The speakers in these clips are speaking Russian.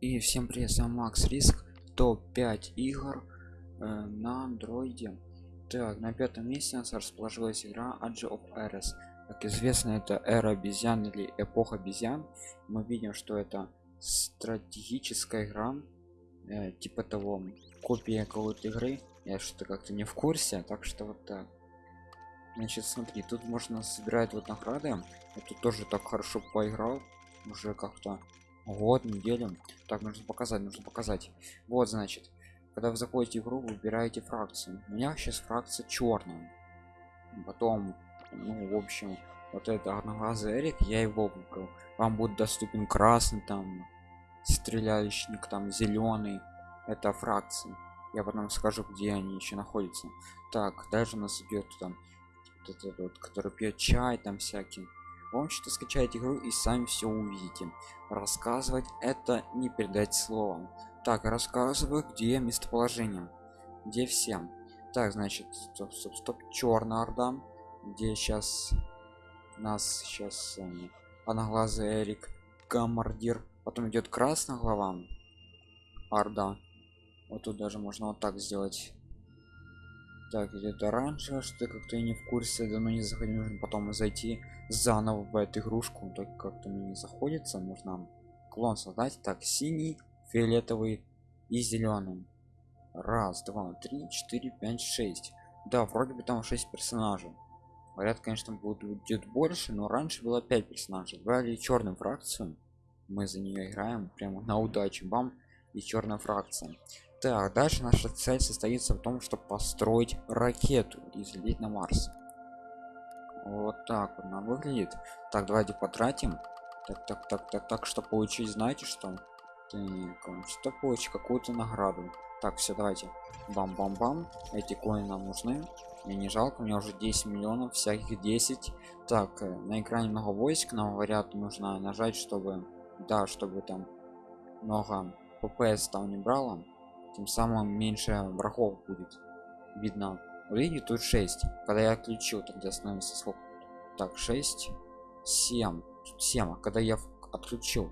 И всем привет, с вами Макс Риск, топ-5 игр э, на андроиде. Так, на пятом месте у нас расположилась игра Age of Eras. Как известно, это эра обезьян или эпоха обезьян. Мы видим, что это стратегическая игра, э, типа того, копия какой-то игры. Я что-то как-то не в курсе, так что вот так. Значит, смотри, тут можно собирать вот награды. Тут тоже так хорошо поиграл, уже как-то год неделю так нужно показать нужно показать. Вот значит когда вы заходите в игру выбираете фракцию у меня сейчас фракция черная. Потом ну в общем вот это одноглазый эрик я его выбрал. Вам будет доступен красный там стреляющий там зеленый. Это фракции. Я потом скажу где они еще находятся. Так дальше нас идет там вот этот вот который пьет чай там всякий вам что скачать игру и сами все увидите. Рассказывать это не передать словом. Так рассказываю где местоположение. Где всем так значит стоп стоп стоп черная орда. Где сейчас нас сейчас э, одноглазый эрик командир потом идет красная глава. Орда. Вот тут даже можно вот так сделать так идет оранжевое что как-то не в курсе давно не заходил нужно потом зайти заново в эту игрушку только как-то мне не заходится нужно клон создать так синий фиолетовый и зеленый. Раз два три четыре пять шесть. Да вроде бы там 6 персонажей. Говорят конечно будет больше но раньше было 5 персонажей. Брали черную фракцию мы за нее играем прямо на удачу бам и черная фракция так дальше наша цель состоится в том чтобы построить ракету и взлететь на марс. Вот так вот она выглядит. Так давайте потратим. Так так так так так что получить знаете что? Что получить какую-то награду. Так все давайте. Бам бам бам эти коины нам нужны. Мне не жалко у меня уже 10 миллионов всяких 10 так э, на экране много войск нам говорят нужно нажать чтобы да чтобы там много ппс там не брало тем самым меньше врагов будет видно. Видите тут 6 когда я отключил тогда становится сколько так 6 7 7 а когда я отключил?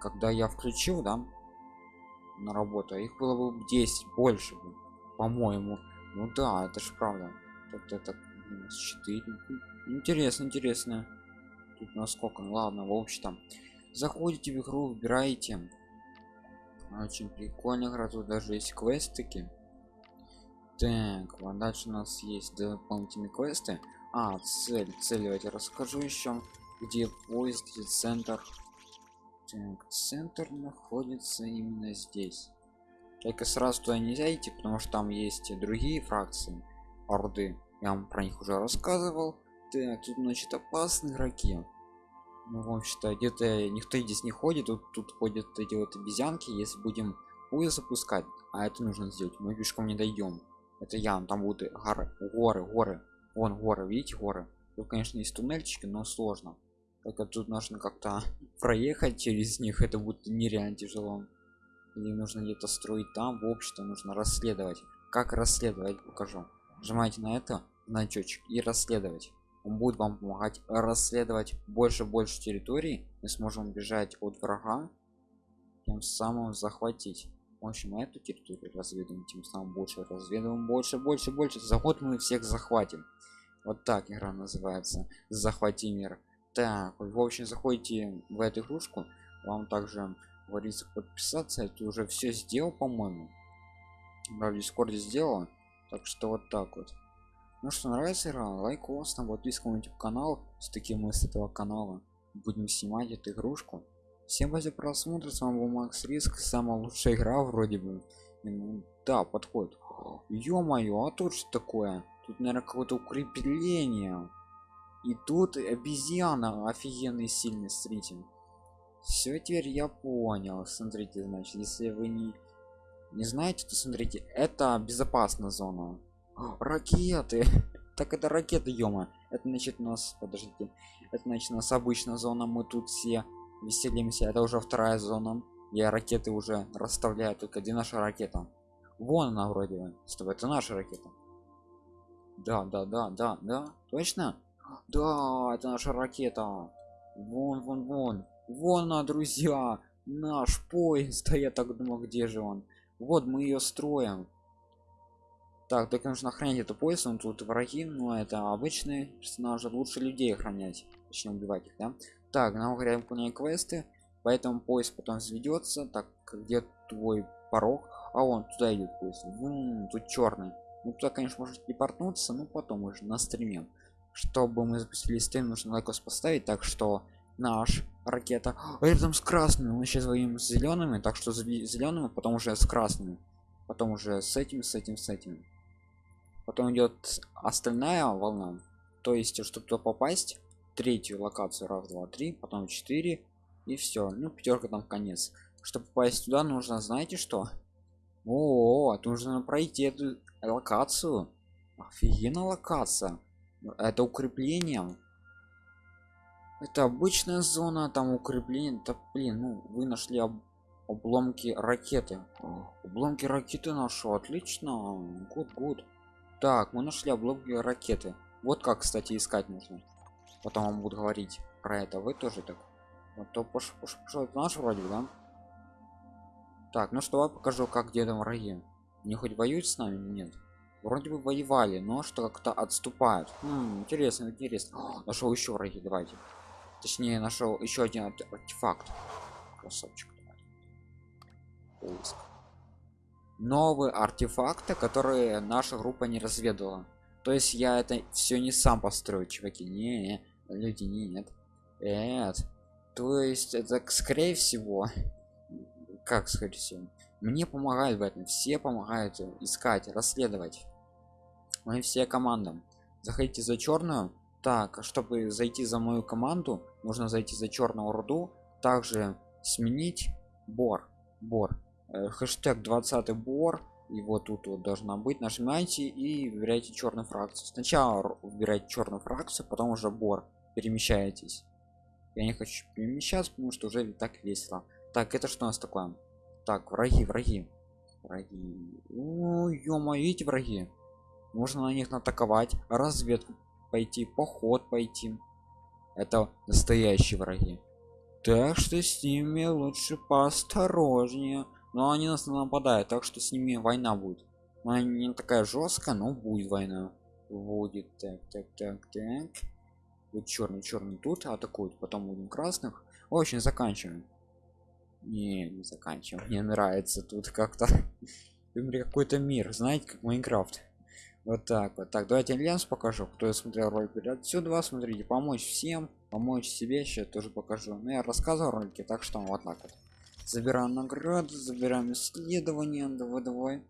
Когда я включил да на работу их было бы 10 больше бы по-моему. Ну да это же правда. Так это 4 интересно интересно. Тут насколько ну, ладно в общем заходите в игру выбираете очень прикольно игра тут даже есть квестики. Так вот дальше у нас есть дополнительные квесты. А цель цель давайте расскажу еще где поезд где центр. Так, центр находится именно здесь. Только сразу туда нельзя идти потому что там есть другие фракции орды. Я вам про них уже рассказывал. Так тут значит опасные игроки ну в общем-то где-то никто здесь не ходит. Тут тут ходят эти вот обезьянки если будем поезд запускать а это нужно сделать мы пешком не дойдем. Это я там будут горы горы горы. Вон горы видите горы? Тут конечно есть туннельчики но сложно. Только тут нужно как-то проехать через них это будет нереально тяжело. Или нужно где-то строить там в общем нужно расследовать. Как расследовать покажу. Нажимаете на это значочек и расследовать он будет вам помогать расследовать больше больше территорий. Мы сможем бежать от врага тем самым захватить. В общем эту территорию разведываем тем самым больше разведываем больше больше больше. Заход мы всех захватим. Вот так игра называется. Захвати мир. Так в общем заходите в эту игрушку. Вам также говорится подписаться. Это уже все сделал по-моему. В дискорде сделал так что вот так вот ну что нравится игра лайкос на подписку на YouTube канал. С таким мы с этого канала будем снимать эту игрушку. Всем за просмотр с вами был макс риск самая лучшая игра вроде бы. Да подходит. Ё-моё а тут что такое? Тут наверное какое-то укрепление. И тут обезьяна офигенный сильный смотрите. Все теперь я понял. Смотрите значит если вы не не знаете то смотрите это безопасная зона ракеты! Так это ракеты это значит нас подождите это значит нас обычная зона мы тут все веселимся это уже вторая зона. Я ракеты уже расставляю только где наша ракета? Вон она вроде бы что это наша ракета. Да да да да да точно? Да это наша ракета. Вон вон вон вон она друзья наш поезд. А я так думал где же он? Вот мы ее строим так так нужно охранять эту поезд он тут враги но это обычные персонажи лучше людей охранять точнее убивать их да? Так нам говорят выполняем квесты поэтому поезд потом заведется так где твой порог? А он туда идет поезд Вум, тут черный ну туда конечно может депортнуться но потом уже на стриме. Чтобы мы запустили стрим нужно лайкос поставить так что наш ракета а рядом с красными мы сейчас воюем с зелеными так что зелеными потом уже с красными потом уже с этим с этим с этим потом идет остальная волна. То есть чтобы туда попасть третью локацию раз два три потом 4 и все ну пятерка там конец. Чтобы попасть туда нужно знаете что? О, нужно пройти эту локацию. Офигенно локация. Это укрепление это обычная зона там укрепление. Да блин ну вы нашли об обломки ракеты. Обломки ракеты нашел отлично. Гуд гуд так мы нашли обломки ракеты. Вот как кстати искать нужно. Потом вам будут говорить про это. Вы тоже так. Вот то пошел пош, пош, наш вроде да? Так ну что я покажу как где там враги не хоть воюют с нами? Нет. Вроде бы воевали но что как-то отступают. Хм, интересно интересно. Нашел еще враги давайте. Точнее нашел еще один артефакт. Красавчик. Поиск новые артефакты которые наша группа не разведала. То есть я это все не сам построю чуваки. Не, люди не нет. Нет. То есть это скорее всего как скорее всего мне помогают в этом все помогают искать расследовать. Мы все командам заходите за черную так чтобы зайти за мою команду нужно зайти за черную руду. Также сменить бор. Бор хэштег 20 бор и вот тут вот должна быть. Нажимайте и выбирайте черную фракцию. Сначала выбирайте черную фракцию потом уже бор. Перемещаетесь. Я не хочу перемещаться потому что уже так весело. Так это что у нас такое? Так враги враги. Враги. Ой ё эти враги. Можно на них атаковать разведку пойти поход пойти. Это настоящие враги. Так что с ними лучше поосторожнее но они нас нападают так что с ними война будет. Но не такая жесткая но будет война. Будет так так так так. Вот черный черный тут атакуют потом будем красных. Очень заканчиваем. Не не заканчиваем. Мне нравится тут как-то. Какой-то мир. Знаете как майнкрафт. Вот так вот. Так давайте альянс покажу. Кто смотрел ролик отсюда смотрите. Помочь всем. Помочь себе. Еще тоже покажу. Но ну, я рассказывал ролики так что вот так вот забираем награды забираем исследования. Давай давай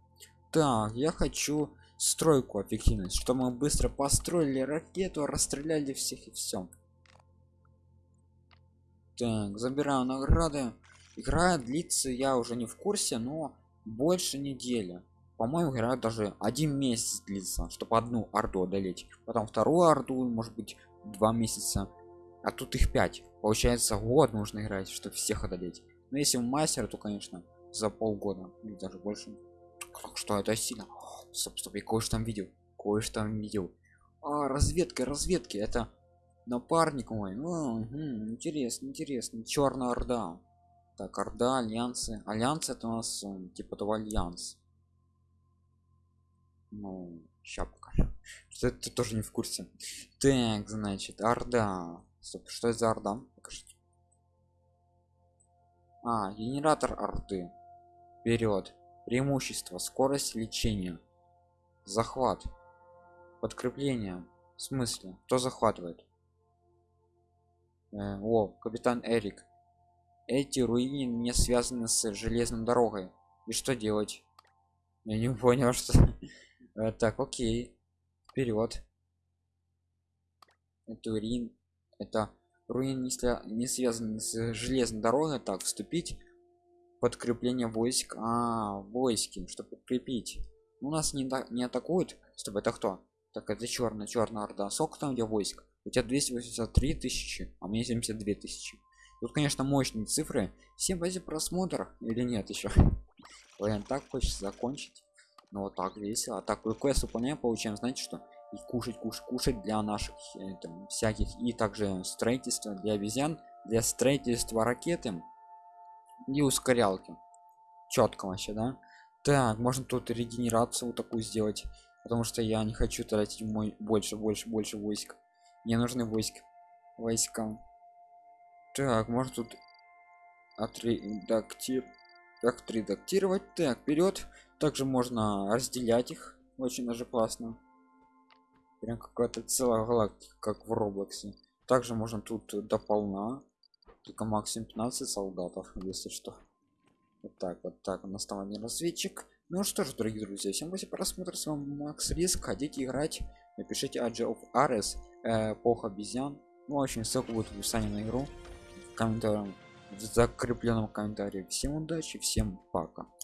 так я хочу стройку эффективность. Что мы быстро построили ракету расстреляли всех и все так забираю награды. Игра длится я уже не в курсе но больше недели. По-моему игра даже один месяц длится чтобы одну орду одолеть. Потом вторую орду может быть два месяца. А тут их пять. Получается год нужно играть чтобы всех одолеть но если мастер то конечно за полгода или даже больше. Как что это сильно? Стоп я кое-что там видел кое-что там видел. А разведка разведки это напарник мой. О, угу, интересно интересно. Черная орда. Так орда альянсы. Альянс это у нас типа того альянс ну сейчас покажу что это тоже не в курсе. Так значит орда. Стоп, что это за орда? Покажите а генератор орды. Вперед преимущество. Скорость лечения. Захват. Подкрепление. В смысле? Кто захватывает? Э, о капитан эрик. Эти руины не связаны с железной дорогой. И что делать? Я не понял что Э, так окей. Вперед это руин это руин если не связан с железной дорогой так вступить подкрепление войск. А войски чтобы подкрепить у нас не не атакуют. Чтобы это кто? Так это черная черная орда. Сколько там где войск? У тебя 283 тысячи а мне 72 тысячи. Тут конечно мощные цифры. Всем базе просмотр или нет еще Блин, так хочется закончить. Ну вот так весело. А так квест выполняем получаем знаете что и кушать кушать кушать для наших э, там, всяких и также строительство для обезьян для строительства ракеты и ускорялки. Четко вообще да? Так можно тут регенерацию вот такую сделать потому что я не хочу тратить мой больше больше больше войск. Мне нужны войск войска. Так может тут отредактир как отредактировать. Так вперед также можно разделять их. Очень даже классно прям какая-то целая галактика как в роблоксе. Также можно тут дополна только максимум 15 солдатов если что. Вот так вот так у нас там один разведчик. Ну что ж дорогие друзья всем спасибо просмотр с вами макс. Риск хотите играть напишите Age of Ares э, эпоха обезьян. Ну очень ссылка будет в описании на игру. В комментариях в закрепленном комментарии. Всем удачи всем пока